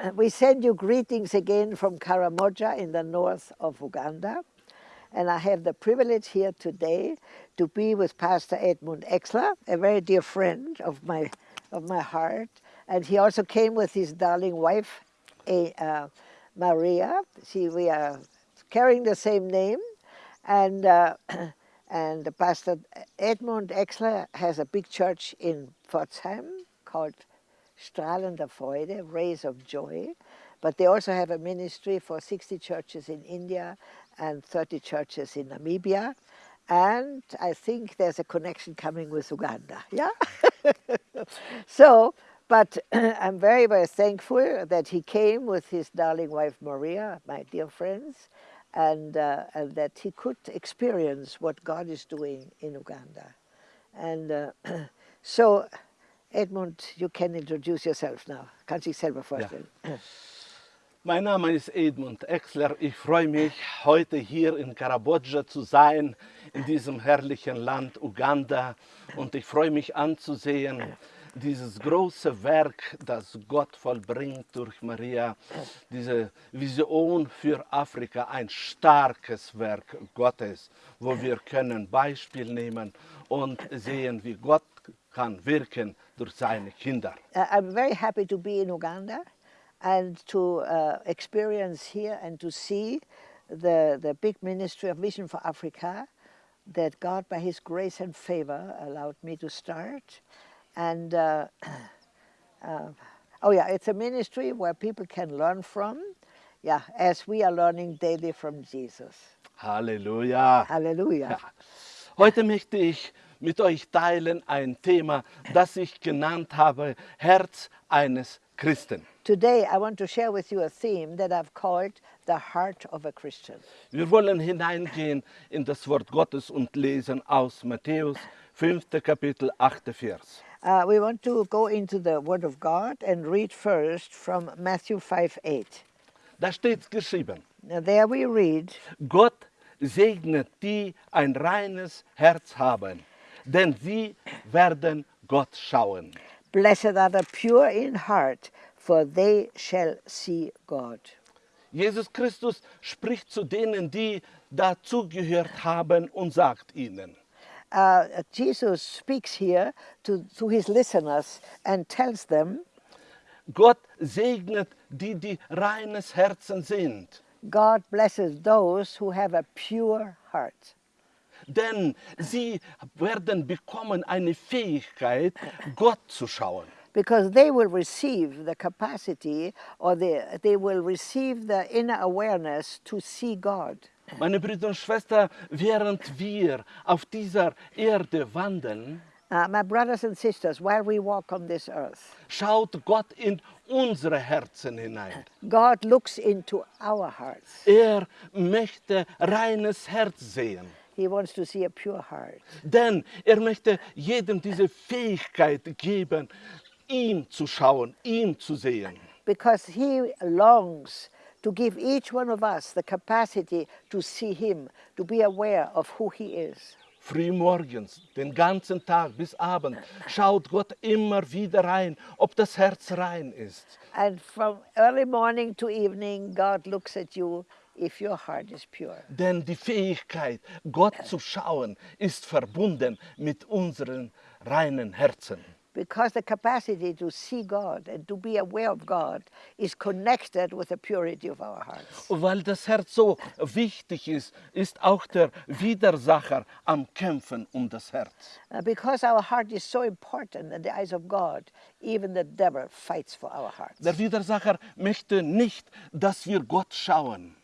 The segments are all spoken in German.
we send you greetings again from Karamoja in the north of Uganda. And I have the privilege here today to be with Pastor Edmund Exler, a very dear friend of my, of my heart. And he also came with his darling wife, uh, Maria. She, we are carrying the same name. And, uh, and Pastor Edmund Exler has a big church in Pforzheim called Strahlende Freude, Rays of Joy. But they also have a ministry for 60 churches in India and 30 churches in Namibia. And I think there's a connection coming with Uganda, yeah? so, but I'm very, very thankful that he came with his darling wife Maria, my dear friends, and, uh, and that he could experience what God is doing in Uganda. And uh, so Edmund, you can introduce yourself now. Kannst dich selber vorstellen. Ja. Mein Name ist Edmund Exler. Ich freue mich, heute hier in Kambodscha zu sein, in diesem herrlichen Land Uganda. Und ich freue mich anzusehen, dieses große Werk, das Gott vollbringt durch Maria, diese Vision für Afrika, ein starkes Werk Gottes, wo wir können Beispiel nehmen und sehen, wie Gott kann wirken durch seine Kinder. Uh, I'm very happy to be in Uganda and to uh, experience here and to see the, the big ministry of Vision for Africa that God, by His grace and favor, allowed me to start. And, uh, uh, oh yeah, it's a ministry where people can learn from, yeah, as we are learning daily from Jesus. Halleluja. Halleluja. Ja. Heute möchte ich mit euch teilen ein Thema, das ich genannt habe, Herz eines Christen. Today I want to share with you a theme that I've called the heart of a Christian. Wir wollen hineingehen in das Wort Gottes und lesen aus Matthäus 5. Kapitel 8. Vers. Uh, we want to go into the Word of God and read first from Matthew 5, 8. Da steht geschrieben. Now there we read. Gott segnet die ein reines Herz haben denn sie werden Gott schauen. Blessed are the pure in heart, for they shall see God. Jesus Christus spricht zu denen, die dazugehört haben und sagt ihnen. Uh, Jesus speaks here to, to his listeners and tells them, Gott segnet die, die reines Herzen sind. God blesses those who have a pure heart denn sie werden bekommen eine Fähigkeit, Gott zu schauen. Because they will receive the capacity or the, they will receive the inner awareness to see God. Meine Brüder und Schwestern, während wir auf dieser Erde wandeln, Uh, my brothers and sisters, while we walk on this earth, schaut Gott in unsere Herzen hinein. God looks into our hearts. Er möchte reines Herz sehen. He wants to see a pure heart. Denn er möchte jedem diese Fähigkeit geben, ihm zu schauen, ihn zu sehen. Because he longs to give each one of us the capacity to see him, to be aware of who he is. Frühmorgens, den ganzen Tag bis Abend, schaut Gott immer wieder rein, ob das Herz rein ist. And from early morning to evening, God looks at you if your heart is pure. Denn die Fähigkeit, Gott zu schauen, ist verbunden mit unseren reinen Herzen. Because the capacity to see God and to be aware of God is connected with the purity of our hearts. Weil das Herz so wichtig ist, ist auch der Widersacher am Kämpfen um das Herz. Uh, because our heart is so important in the eyes of God, even the devil fights for our hearts. Der Widersacher möchte nicht, dass wir Gott schauen.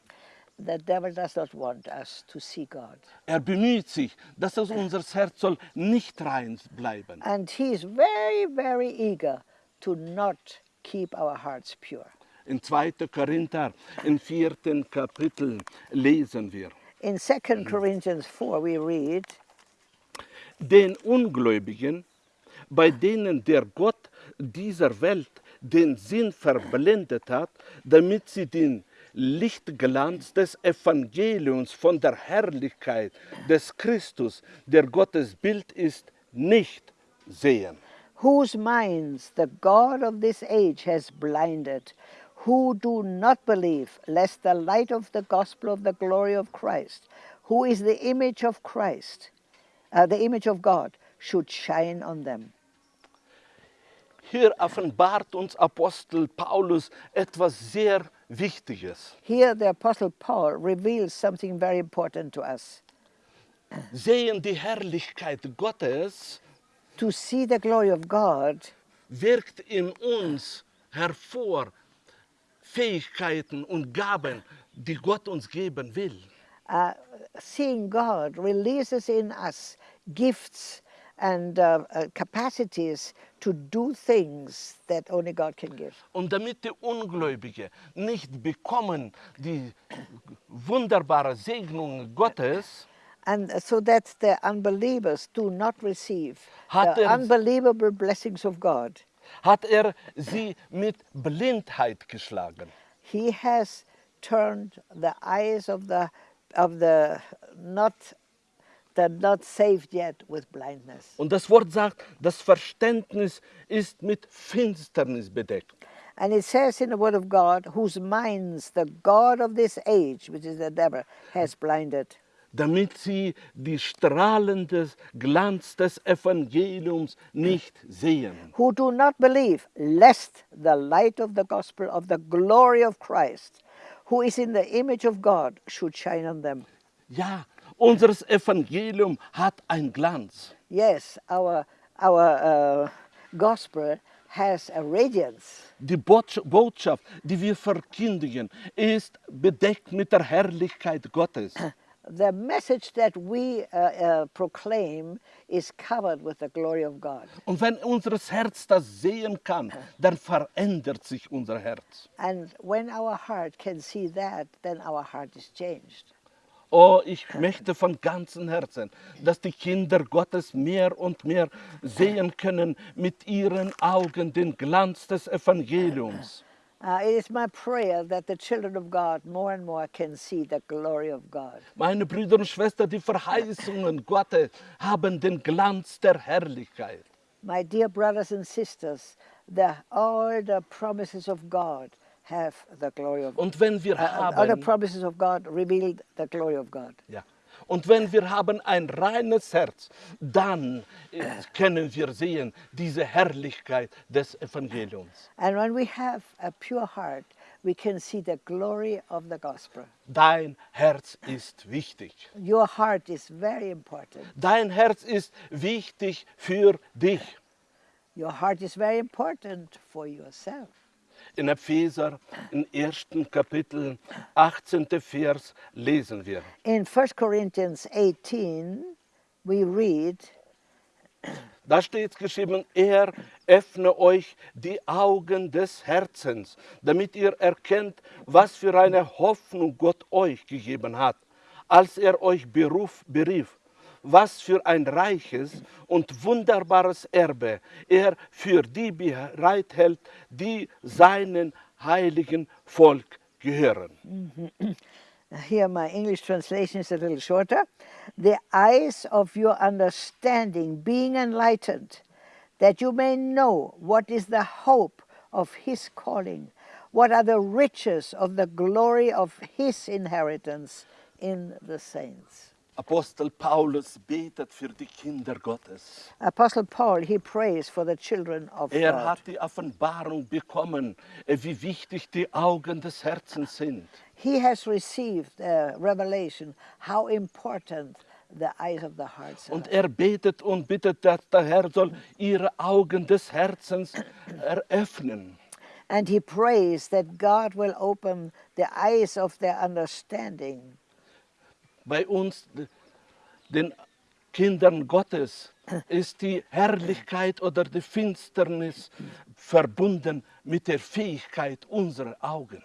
Er bemüht sich, dass es unser Herz soll nicht rein bleiben. And he is very, very eager to not keep our hearts pure. In 2. Korinther, im vierten Kapitel, lesen wir. In 2 Corinthians 4 we read, Den Ungläubigen, bei denen der Gott dieser Welt den Sinn verblendet hat, damit sie den Lichtglanz des Evangeliums von der Herrlichkeit des Christus, der Gottes Bild ist, nicht sehen. Whose minds the God of this age has blinded, who do not believe, lest the light of the gospel of the glory of Christ, who is the image of Christ, uh, the image of God, should shine on them. Hier offenbart uns Apostel Paulus etwas sehr Wichtiges. Here, the Apostle Paul reveals something very important to us. Sehen die Herrlichkeit Gottes To see the glory of God wirkt in uns hervor Fähigkeiten und Gaben, die Gott uns geben will. uh, seeing God releases in us gifts and uh, uh, capacities to do things that only God can give. Und damit die Ungläubige nicht bekommen die wunderbare Segnung Gottes, And so that the unbelievers do not receive the er- unbelievable blessings of God. hat er sie mit Blindheit geschlagen. He has turned the eyes of the of the not the not saved yet with blindness. Und das Wort sagt, das Verständnis ist mit Finsternis bedeckt. And it says in the Word of God, whose minds the God of this age, which is the devil, has blinded, damit sie die strahlende Glanz des Evangeliums nicht sehen. who do not believe, lest the light of the gospel of the glory of Christ, who is in the image of God, should shine on them. Ja, unseres Evangelium hat einen Glanz. Yes, our, our uh, gospel has a radiance. Die Botsch- Botschaft, die wir verkündigen, ist bedeckt mit der Herrlichkeit Gottes. The message that we uh, uh, proclaim is covered with the glory of God. Und wenn unser Herz das sehen kann, dann verändert sich unser Herz. And when our heart can see that, then our heart is changed. Oh, ich möchte von ganzem Herzen, dass die Kinder Gottes mehr und mehr sehen können mit ihren Augen den Glanz des Evangeliums. Uh, it is my prayer that the children of God more and more can see the glory of God. Meine Brüder und Schwestern, die Verheißungen Gottes haben den Glanz der Herrlichkeit. My dear brothers and sisters, the, all the promises of God have the glory of God. Und wenn wir the haben, ja, und wenn wir haben ein reines Herz, dann äh, können wir sehen diese Herrlichkeit des Evangeliums. And when we have a pure heart, we can see the glory of the gospel. Dein Herz ist wichtig. Your heart is very important. Dein Herz ist wichtig für dich. Your heart is very important for yourself. In Epheser, im ersten Kapitel, 18. Vers, lesen wir. In 1 Corinthians 18, we read, Da steht geschrieben, er öffne euch die Augen des Herzens, damit ihr erkennt, was für eine Hoffnung Gott euch gegeben hat, als er euch beruf, berief, was für ein reiches und wunderbares Erbe er für die bereithält, die seinen heiligen Volk gehören. here my English translation is a little shorter. The eyes of your understanding being enlightened, that you may know what is the hope of his calling, what are the riches of the glory of his inheritance in the saints. Apostel Paulus betet für die Kinder Gottes. Apostle Paul, he prays for the children of Er God. hat die Offenbarung bekommen, äh, wie wichtig die Augen des Herzens sind. He has received a revelation how important the eyes of the heart are. Und er betet und bittet, dass der Herr soll ihre Augen des Herzens eröffnen. And he prays that God will open the eyes of their understanding. Bei uns, den Kindern Gottes, ist die Herrlichkeit oder die Finsternis verbunden mit der Fähigkeit unserer Augen.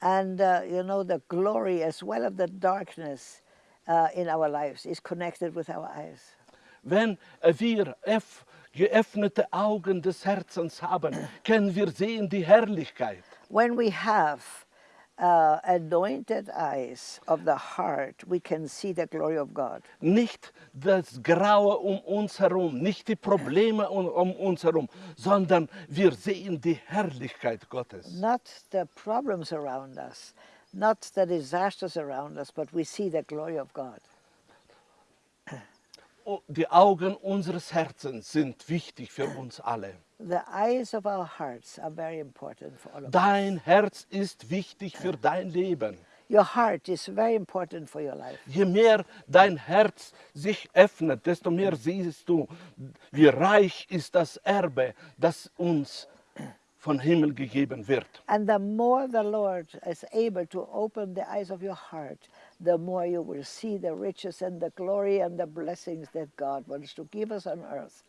And, uh, you know, the glory as well as the darkness uh, in our lives is connected with our eyes. Wenn wir geöffnete Augen des Herzens haben, können wir sehen die Herrlichkeit. When we have uh, anointed eyes of the heart, we can see the glory of God. Nicht das Graue um uns herum, nicht die Probleme um, um uns herum, sondern wir sehen die Herrlichkeit Gottes. Not the problems around us, not the disasters around us, but we see the glory of God. Die Augen unseres Herzens sind wichtig für uns alle. The eyes of our hearts are very important for all of us. Dein Herz ist wichtig für dein Leben. Your heart is very important for your life. Je mehr dein Herz sich öffnet, desto mehr siehst du, wie reich ist das Erbe, das uns von Himmel gegeben wird. And the more the Lord is able to open the eyes of your heart, the more you will see the riches and the glory and the blessings that God wants to give us on earth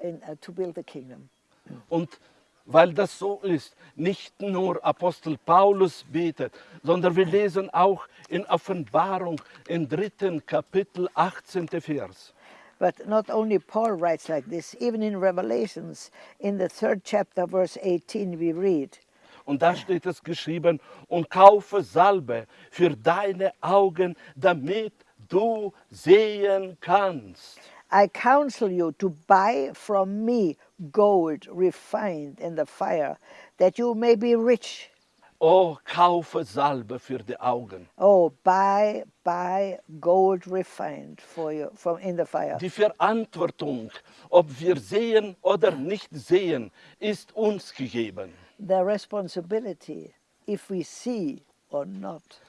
in, uh, to build the kingdom. Und weil das so ist, nicht nur Apostel Paulus betet, sondern wir lesen auch in Offenbarung im dritten Kapitel 18. Vers. But not only Paul writes like this, even in Revelations, in the third chapter, verse 18, we read, Und da steht es geschrieben, und kaufe Salbe für deine Augen, damit du sehen kannst. I counsel you to buy from me gold refined in the fire, that you may be rich. Oh, kaufe Salbe für die Augen. Oh, buy, buy gold refined for you from in the fire. Die Verantwortung, ob wir sehen oder nicht sehen, ist uns gegeben. The responsibility, if we see or not,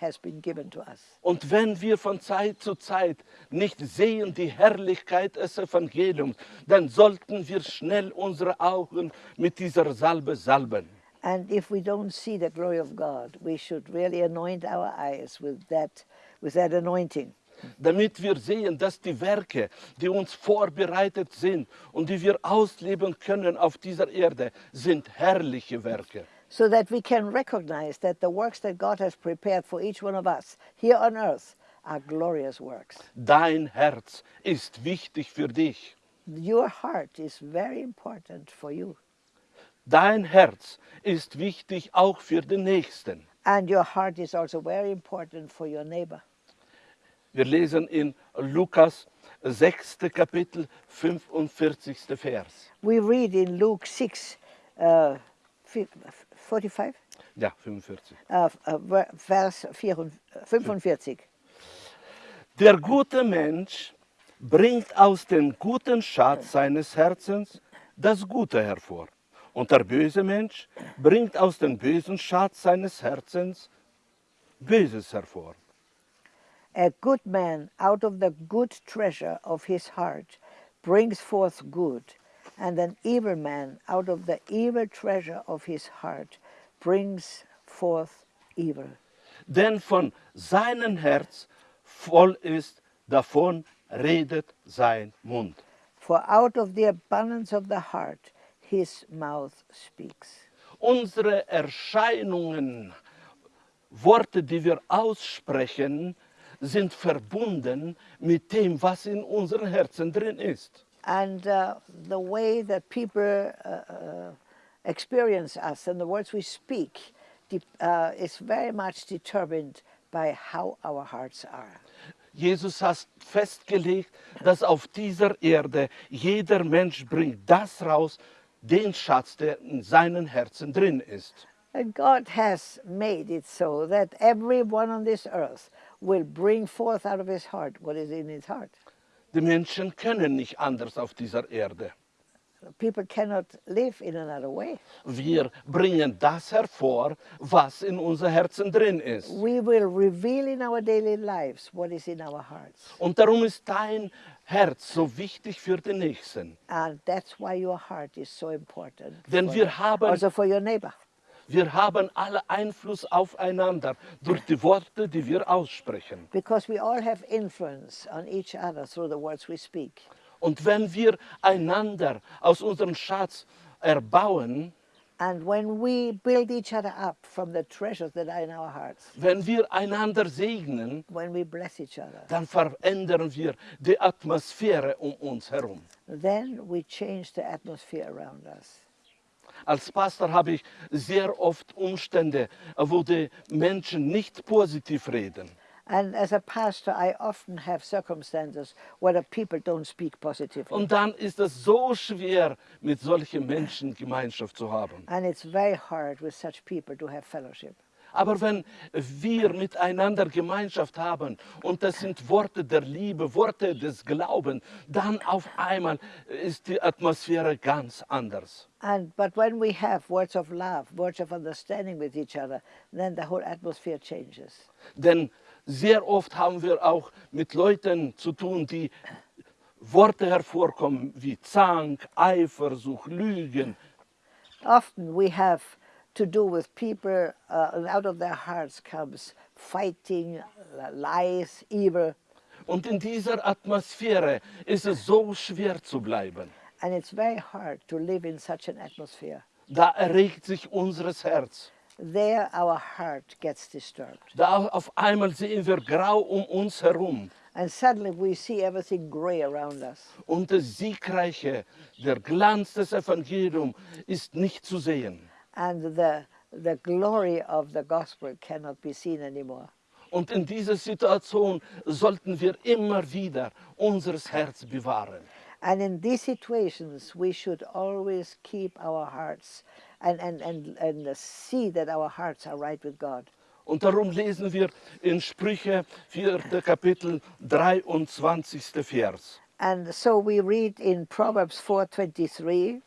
has been given to us. Und wenn wir von Zeit zu Zeit nicht sehen die Herrlichkeit des Evangeliums, dann sollten wir schnell unsere Augen mit dieser Salbe salben. And if we don't see the glory of God, we should really anoint our eyes with that, with that anointing. Damit wir sehen, dass die Werke, die uns vorbereitet sind und die wir ausleben können auf dieser Erde, sind herrliche Werke. so that we can recognize that the works that God has prepared for each one of us here on earth are glorious works. Dein Herz ist wichtig für dich. Your heart is very important for you, Dein Herz ist wichtig auch für den Nächsten. and your heart is also very important for your neighbor. Wir lesen in Lukas 6. Kapitel 45. Vers. We read in Luke 6, uh, fi- 45, Ja, 45. uh, uh, ver- Vers 44, 45. Der gute Mensch bringt aus dem guten Schatz seines Herzens das Gute hervor. Und der böse Mensch bringt aus dem bösen Schatz seines Herzens Böses hervor. A good man out of the good treasure of his heart brings forth good, and an evil man out of the evil treasure of his heart brings forth evil. Denn von seinem Herz voll ist, davon redet sein Mund. For out of the abundance of the heart his mouth speaks. Unsere Erscheinungen, Worte, die wir aussprechen, sind verbunden mit dem, was in unseren Herzen drin ist. And uh, the way that people uh, uh, experience us and the words we speak uh, is very much determined by how our hearts are. Jesus hat festgelegt, dass auf dieser Erde jeder Mensch bringt das raus, den Schatz, der in seinen Herzen drin ist. And God has made it so that everyone on this earth will bring forth out of his heart what is in his heart. Die Menschen können nicht anders auf dieser Erde. People cannot live in another way. Wir bringen das hervor, was in unser Herzen drin ist. We will reveal in our daily lives what is in our hearts. Und darum ist dein Herz so wichtig für den Nächsten. And that's why your heart is so important. Denn wir haben- also for your neighbor. Wir haben alle Einfluss aufeinander durch die Worte, die wir aussprechen. Because we all have influence on each other through the words we speak. Und wenn wir einander aus unserem Schatz erbauen, And when we build each other up from the treasures that are in our hearts, wenn wir einander segnen, when we bless each other, dann verändern wir die Atmosphäre um uns herum. then we change the atmosphere around us. Als Pastor habe ich sehr oft Umstände, wo die Menschen nicht positiv reden. And as a pastor, I often have circumstances where the people don't speak positively. Und dann ist es so schwer, mit solchen Menschen Gemeinschaft zu haben. And it's very hard with such people to have fellowship. Aber wenn wir miteinander Gemeinschaft haben und das sind Worte der Liebe, Worte des Glaubens, dann auf einmal ist die Atmosphäre ganz anders. And but when we have words of love, words of understanding with each other, then the whole atmosphere changes. Denn sehr oft haben wir auch mit Leuten zu tun, die Worte hervorkommen wie Zank, Eifersucht, Lügen. Often we have to do with people, uh, and out of their hearts comes fighting, lies, evil, Und in dieser Atmosphäre ist es so schwer zu bleiben. and it's very hard to live in such an atmosphere. Da erregt sich unseres Herz. There our heart gets disturbed. Da auf einmal sehen wir grau um uns herum. And suddenly we see everything gray around us. Und das Siegreiche, der Glanz des Evangeliums ist nicht zu sehen. And the, the glory of the gospel cannot be seen anymore. Und in dieser Situation sollten wir immer wieder unseres Herz bewahren. And in these situations, we should always keep our hearts and, and, and, and see that our hearts are right with God. Und darum lesen wir in Sprüche 4. Kapitel 23. Vers. And so we read in Proverbs 4:23,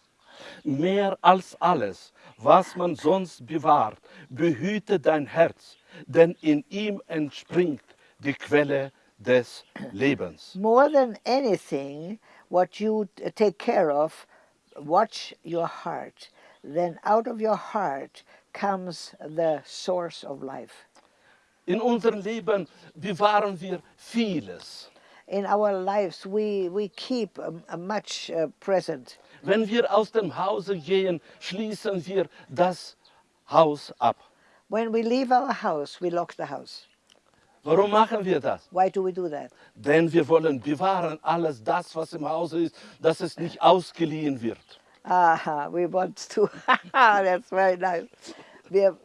Mehr als alles, was man sonst bewahrt, behüte dein Herz, denn in ihm entspringt die Quelle des Lebens. more than anything, what you take care of, watch your heart. Then out of your heart comes the source of life. In unserem Leben bewahren wir vieles. In our lives, we, we keep a much uh, present. Wenn wir aus dem Hause gehen, schließen wir das Haus ab. When we leave our house, we lock the house. Warum machen wir das? Why do we do that? Denn wir wollen bewahren alles das, was im Hause ist, dass es nicht ausgeliehen wird. Aha, we want to, that's very nice. We, have,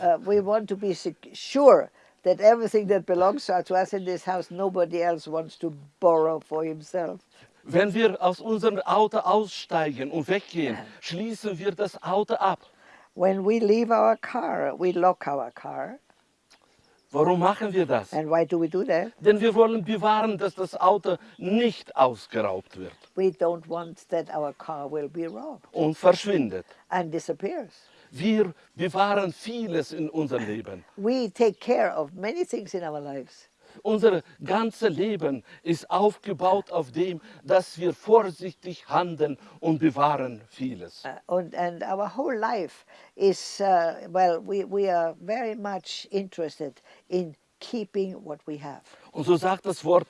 uh, we want to be sure that everything that belongs to us in this house, nobody else wants to borrow for himself. Wenn wir aus unserem Auto aussteigen und weggehen, schließen wir das Auto ab. When we leave our car, we lock our car. Warum machen wir das? And why do we do that? Denn wir wollen bewahren, dass das Auto nicht ausgeraubt wird We don't want that our car will be robbed und verschwindet. and disappears. Wir bewahren vieles in unserem Leben. We take care of many things in our lives. Unser ganzes Leben ist aufgebaut auf dem, dass wir vorsichtig handeln und bewahren vieles. Uh, and, and our whole life is, uh, well, we, we are very much interested in keeping what we have. Und so sagt das Wort,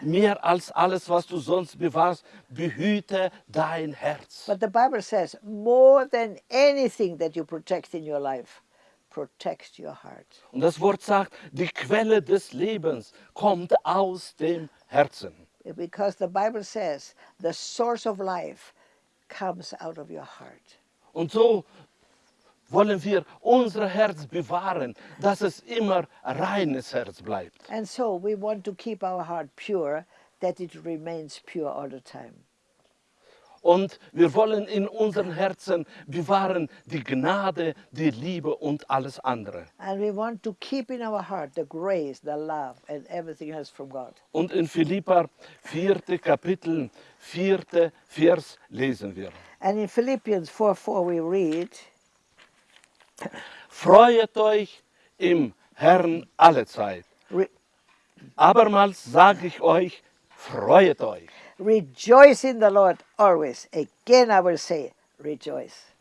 mehr als alles, was du sonst bewahrst, behüte dein Herz. But the Bible says, more than anything that you protect in your life, protect your heart. Und das Wort sagt, die Quelle des Lebens kommt aus dem Herzen. Because the Bible says, the source of life comes out of your heart. Und so wollen wir unser Herz bewahren, dass es immer reines Herz bleibt. And so we want to keep our heart pure, that it remains pure all the time. Und wir wollen in unseren Herzen bewahren die Gnade, die Liebe und alles andere. And we want to keep in our heart the grace, the love, and everything else from God. Und in Philippa 4. Kapitel, 4. Vers lesen wir. And in Philippians 4 4, we read, Freuet euch im Herrn alle Zeit. Abermals sage ich euch, freuet euch. Rejoice in the Lord always. Again, I will say, rejoice.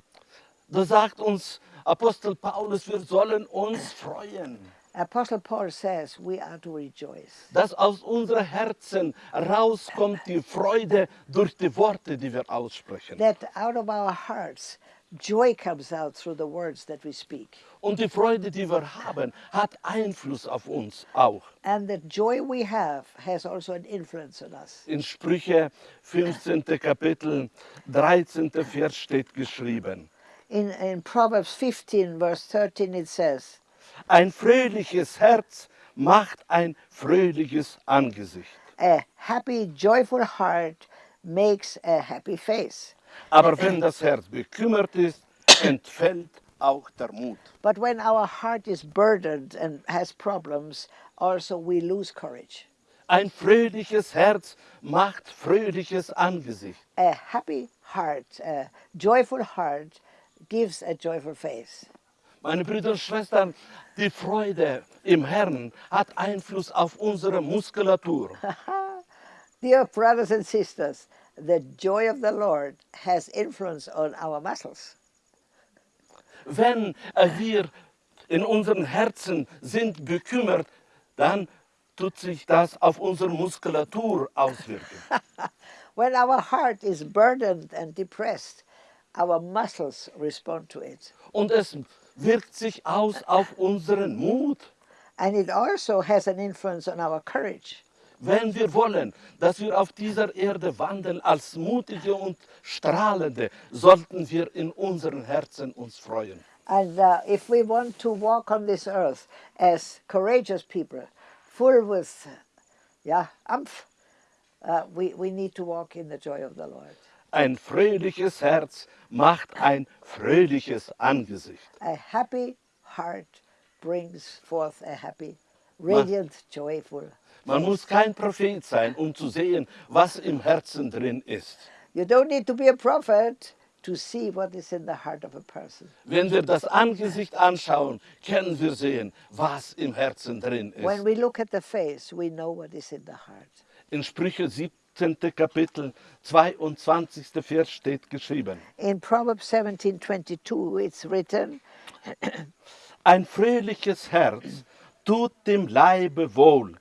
Da sagt uns Apostel Paulus, wir sollen uns freuen. Apostle Paul says we are to rejoice. Dass aus unseren Herzen rauskommt die Freude durch die Worte, die wir aussprechen. That out of our hearts, joy comes out through the words that we speak. Und die Freude, die wir haben, hat Einfluss auf uns auch. And the joy we have has also an influence on us. In Sprüche 15. Kapitel 13. Vers steht geschrieben. In, in Proverbs 15, verse 13, it says, Ein fröhliches Herz macht ein fröhliches Angesicht. A happy, joyful heart makes a happy face. Aber wenn das Herz bekümmert ist, entfällt auch der Mut. But when our heart is burdened and has problems, also we lose courage. Ein fröhliches Herz macht fröhliches Angesicht. A happy heart, a joyful heart, gives a joyful face. Meine Brüder und Schwestern, die Freude im Herrn hat Einfluss auf unsere Muskulatur. Dear brothers and sisters, the joy of the Lord has influence on our muscles. Wenn wir in unseren Herzen sind bekümmert, dann tut sich das auf unsere Muskulatur auswirken. When our heart is burdened and depressed, our muscles respond to it. Und es wirkt sich aus auf unseren Mut. And it also has an influence on our courage. Wenn wir wollen, dass wir auf dieser Erde wandeln als mutige und strahlende, sollten wir in unseren Herzen uns freuen. And uh, if we want to walk on this earth as courageous people, full with, yeah, umph, uh, we, we need to walk in the joy of the Lord. Ein fröhliches Herz macht ein fröhliches Angesicht. A happy heart brings forth a happy, radiant, joyful. Man muss kein Prophet sein, um zu sehen, was im Herzen drin ist. You don't need to be a prophet to see what is in the heart of a person. Wenn wir das Angesicht anschauen, können wir sehen, was im Herzen drin When ist. we look at the face, we know what is in the heart. In Sprüche 17. Kapitel 22. Vers steht geschrieben. In Proverbs 17:22, it's written, Ein fröhliches Herz tut dem Leibe wohl,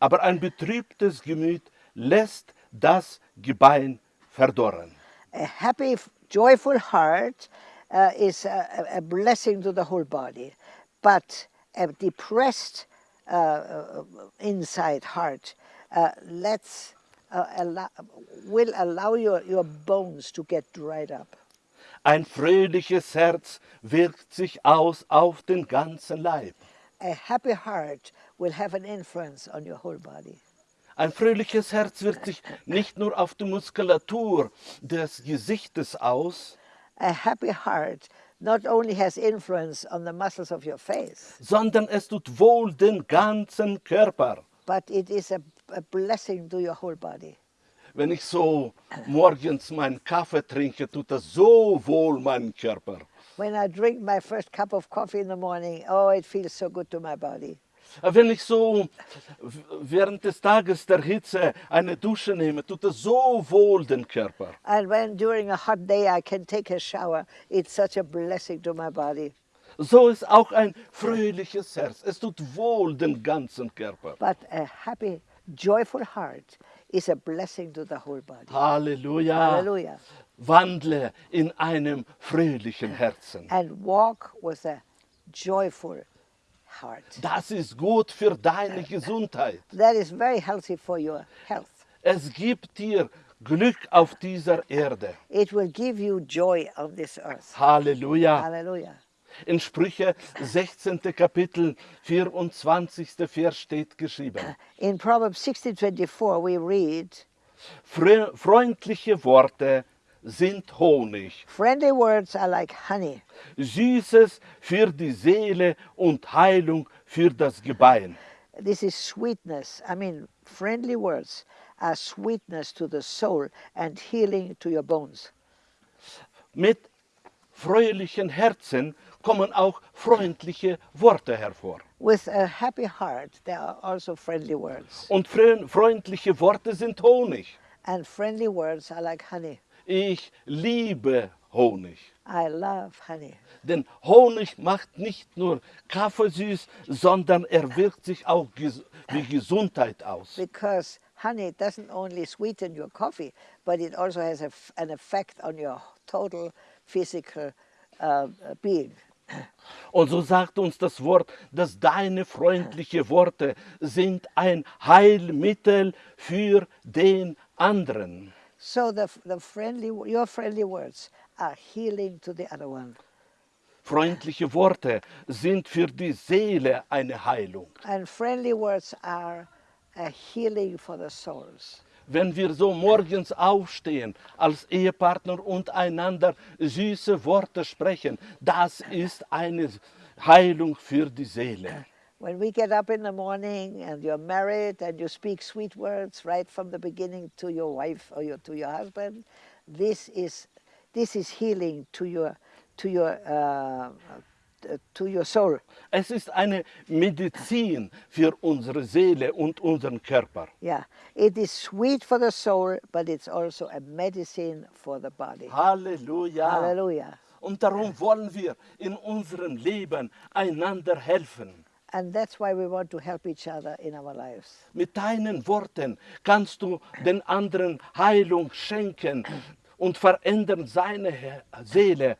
aber ein betrübtes Gemüt lässt das Gebein verdorren. a happy, joyful heart uh, is a, a- blessing to the whole body, but a depressed uh, uh, inside heart uh, lets uh, allow, will allow your, your bones to get dried up. Ein fröhliches Herz wirkt sich aus auf den ganzen Leib. A happy heart will have an influence on your whole body. Ein fröhliches Herz wirkt sich nicht nur auf die Muskulatur des Gesichtes aus, A happy heart not only has influence on the muscles of your face, sondern es tut wohl den ganzen Körper. but it is a, a blessing to your whole body. Wenn ich so morgens meinen Kaffee trinke, tut das so wohl meinen Körper. When I drink my first cup of coffee in the morning, oh, it feels so good to my body. Wenn ich so während des Tages der Hitze eine Dusche nehme, tut das so wohl den Körper. And when during a hot day I can take a shower, it's such a blessing to my body. So ist auch ein fröhliches Herz. Es tut wohl den ganzen Körper. But a happy, joyful heart is a blessing to the whole body. Halleluja. Hallelujah. Wandle in einem fröhlichen Herzen. And walk with a joyful heart. Das ist gut für deine Gesundheit. That is very healthy for your health. Es gibt dir Glück auf dieser Erde. It will give you joy on this earth. Halleluja. Hallelujah. In Sprüche 16. Kapitel 24. Vers steht geschrieben. In Proverbs 16:24 we read, freundliche Worte sind Honig, "Friendly words are like honey, Süßes für die Seele und Heilung für das Gebein. This is sweetness. I mean, friendly words are sweetness to the soul and healing to your bones. Mit fröhlichen Herzen kommen auch freundliche Worte hervor. With a happy heart, there are also friendly words. Und freundliche Worte sind Honig. And friendly words are like honey. Ich liebe Honig. I love honey. Denn Honig macht nicht nur Kaffee süß, sondern er wirkt sich auch ges wie Gesundheit aus. Because honey doesn't only sweeten your coffee, but it also has a f an effect on your total physical uh, being. Und so sagt uns das Wort, dass deine freundlichen Worte sind ein Heilmittel für den anderen. So the, the friendly, your friendly words are healing to the other one. Freundliche Worte sind für die Seele eine Heilung. And friendly words are a healing for the souls. Wenn wir so morgens aufstehen als Ehepartner und einander süße Worte sprechen, das ist eine Heilung für die Seele. When we get up in the morning and you're married and you speak sweet words right from the beginning to your wife or your, to your husband, this is, this is healing to your, to your, uh, to your soul. Es ist eine Medizin für unsere Seele und unseren Körper. Yeah, it is sweet for the soul, but it's also a medicine for the body. Halleluja. Hallelujah. Und darum wollen wir in unserem Leben einander helfen. Mit deinen Worten kannst du den anderen Heilung schenken und verändern seine Seele.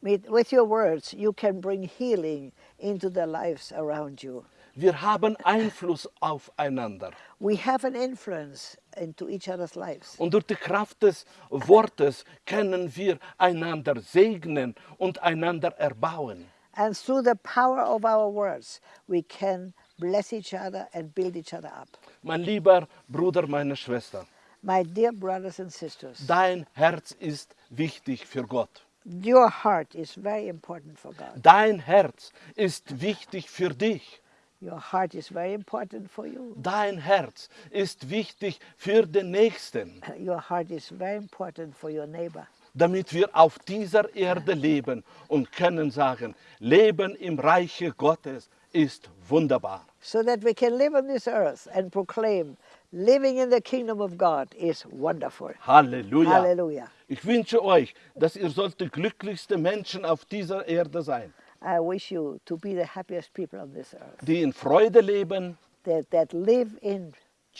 With, with your words, you can bring healing into the lives around you. Wir haben Einfluss aufeinander. We have an influence into each other's lives. Und durch die Kraft des Wortes können wir einander segnen und einander erbauen. And through the power of our words, we can bless each other and build each other up. Mein lieber Bruder, meine Schwester, My dear brothers and sisters, dein Herz ist wichtig für Gott. your heart is very important for God. Dein Herz ist wichtig für dich. Your heart is very important for you. Dein Herz ist wichtig für den Nächsten, Your heart is very important for your neighbor. Damit wir auf dieser Erde leben und können sagen, Leben im Reiche Gottes ist wunderbar. So that we can live on this earth and proclaim living in the kingdom of God is wonderful. Halleluja. Hallelujah. Ich wünsche euch, dass ihr sollt die glücklichste Menschen auf dieser Erde sein, I wish you to be the happiest people on this earth, die in Freude leben, that, that live in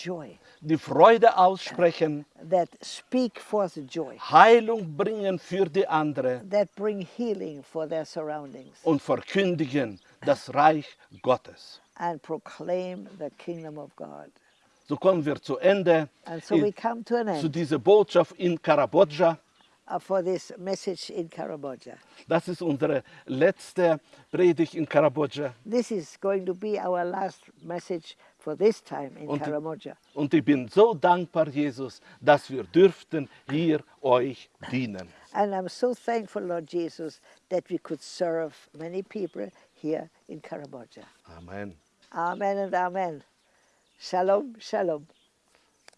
joy, die Freude aussprechen, that speak forth joy, Heilung bringen für die andere that bring healing for their surroundings, und verkündigen das Reich Gottes. and proclaim the kingdom of God. So kommen wir zu Ende so in- we come to an zu dieser Botschaft in Kambodscha. uh, for this message in Karamoja. Das ist unsere letzte Predigt in Kambodscha. This is going to be our last message for this time in Und- Karamoja. Und ich bin so dankbar, Jesus, dass wir dürften hier euch dienen. And I'm so thankful, Lord Jesus, that we could serve many people here in Karamoja. Amen. Amen and amen. Shalom, shalom.